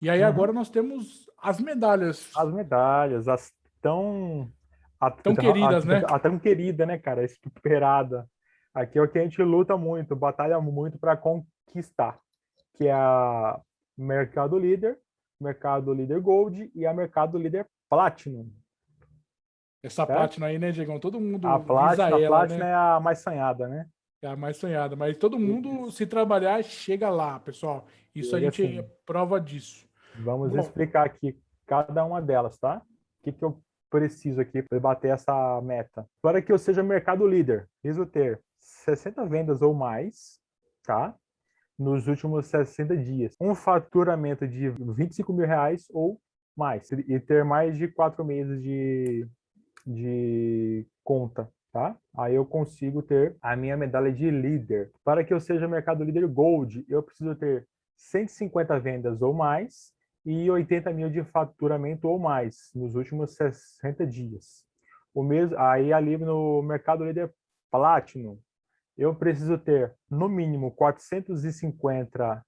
E aí uhum. agora nós temos as medalhas. As medalhas, as tão... A, tão queridas, a, né? A, a tão querida, né, cara? Esperada. Aqui é o que a gente luta muito, batalha muito para conquistar, que é a Mercado Líder, Mercado Líder Gold e a Mercado Líder Platinum. Essa certo? Platinum aí, né, Diegão? Todo mundo a Platinum, ela, a Platinum né? é a mais sonhada, né? É a mais sonhada, mas todo mundo, se trabalhar, chega lá, pessoal. Isso e a gente assim, prova disso. Vamos Bom, explicar aqui cada uma delas, tá? O que, que eu preciso aqui para bater essa meta? Para que eu seja mercado líder, preciso ter 60 vendas ou mais, tá? Nos últimos 60 dias. Um faturamento de 25 mil reais ou mais. E ter mais de quatro meses de, de conta, tá? Aí eu consigo ter a minha medalha de líder. Para que eu seja mercado líder Gold, eu preciso ter 150 vendas ou mais e 80 mil de faturamento ou mais nos últimos 60 dias. O mesmo, aí ali no mercado líder Platinum, eu preciso ter no mínimo 450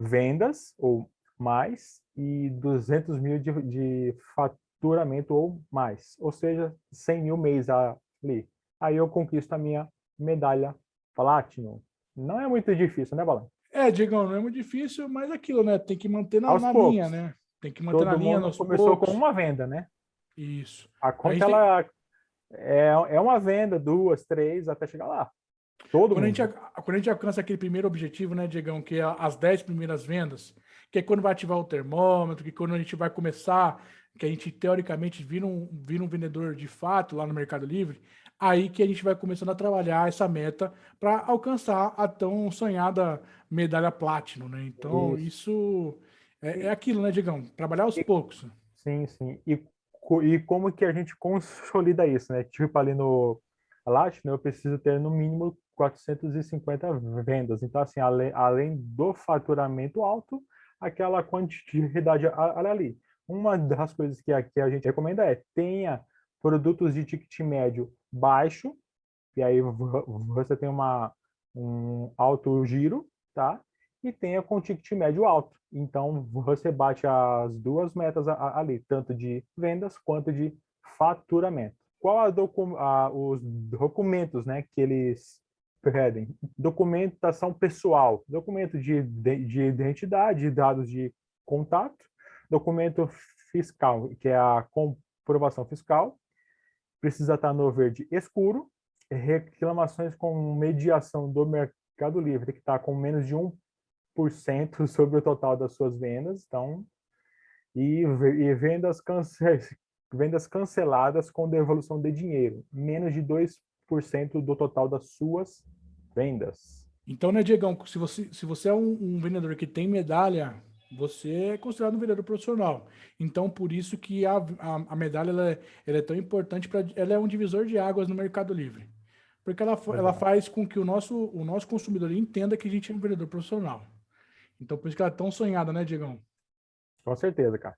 vendas ou mais e 200 mil de, de faturamento ou mais, ou seja, 100 mil mês ali. Aí eu conquisto a minha medalha Platinum. Não é muito difícil, né, Balan? É, Diegão, não é muito difícil, mas aquilo, né? Tem que manter na, na linha, né? Tem que manter Todo na linha. Todo começou poucos. com uma venda, né? Isso. A conta, a ela tem... é, é uma venda, duas, três, até chegar lá. Todo quando, mundo. A gente, quando a gente alcança aquele primeiro objetivo, né, Diegão, que é as 10 primeiras vendas, que é quando vai ativar o termômetro, que é quando a gente vai começar, que a gente teoricamente vira um, vira um vendedor de fato lá no Mercado Livre, aí que a gente vai começando a trabalhar essa meta para alcançar a tão sonhada medalha Platinum, né? Então, isso, isso é, é, aquilo, né, Diegão? Trabalhar aos e, poucos. Sim, sim. E, e como que a gente consolida isso, né? Tipo ali no Platinum, eu preciso ter no mínimo 450 vendas. Então, assim, além, além do faturamento alto, aquela quantidade ali. Uma das coisas que aqui a gente recomenda é tenha produtos de ticket médio baixo, e aí você tem uma, um alto giro, tá? E tenha com ticket médio alto. Então, você bate as duas metas ali, tanto de vendas quanto de faturamento. Qual docu a, os documentos né, que eles pedem? Documentação pessoal, documento de, de identidade, dados de contato, documento fiscal, que é a comprovação fiscal, precisa estar no verde escuro, reclamações com mediação do Mercado Livre, tem que estar com menos de 1% sobre o total das suas vendas, então, e, e vendas, cance, vendas canceladas com devolução de dinheiro, menos de 2% do total das suas vendas. Então, né, Diegão, se você, se você é um, um vendedor que tem medalha você é considerado um vendedor profissional. Então, por isso que a, a, a medalha ela é, ela é, tão importante, para ela é um divisor de águas no Mercado Livre. Porque ela, ela faz com que o nosso, o nosso consumidor entenda que a gente é um vendedor profissional. Então, por isso que ela é tão sonhada, né, Diegão? Com certeza, cara.